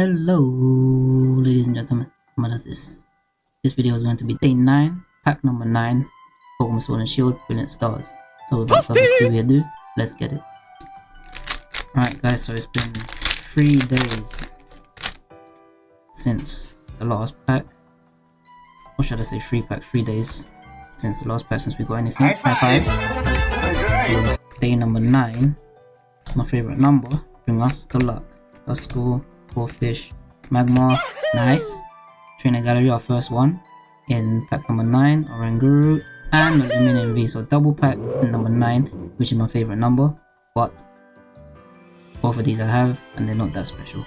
Hello, ladies and gentlemen. What is this? This video is going to be day 9, pack number 9, Pokemon Sword and Shield, Brilliant Stars. So without further ado, let's get it. Alright guys, so it's been 3 days since the last pack. Or should I say 3 pack, 3 days since the last pack since we got anything. High 5. Day number 9, my favorite number, bring us the luck. Duskull, fish, magma, nice. Trainer Gallery, our first one. In pack number 9, Oranguru, and Lumineon V. So double pack number 9, which is my favorite number. But both of these I have, and they're not that special.